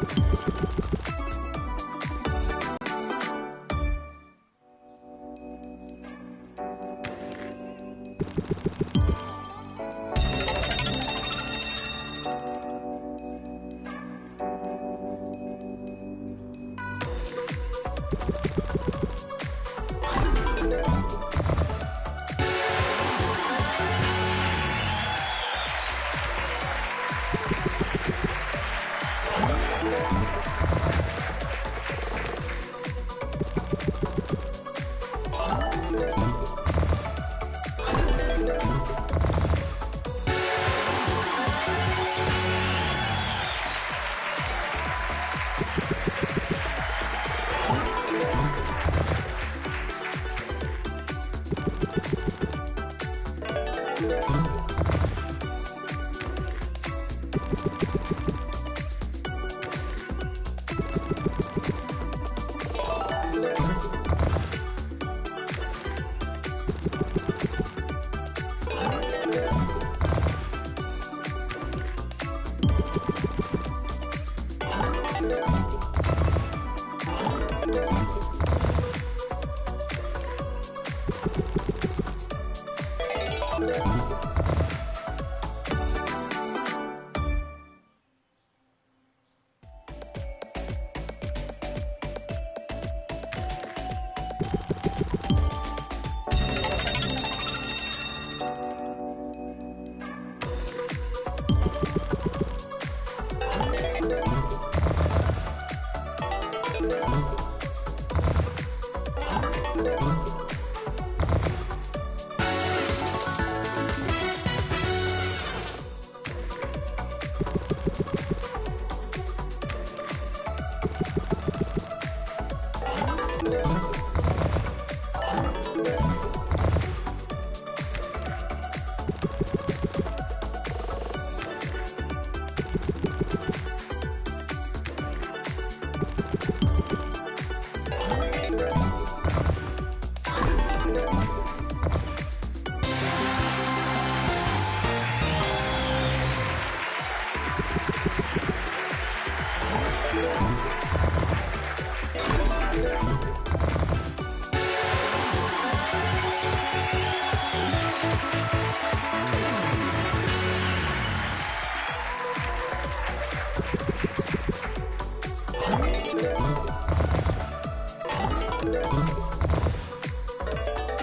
ハハハハ!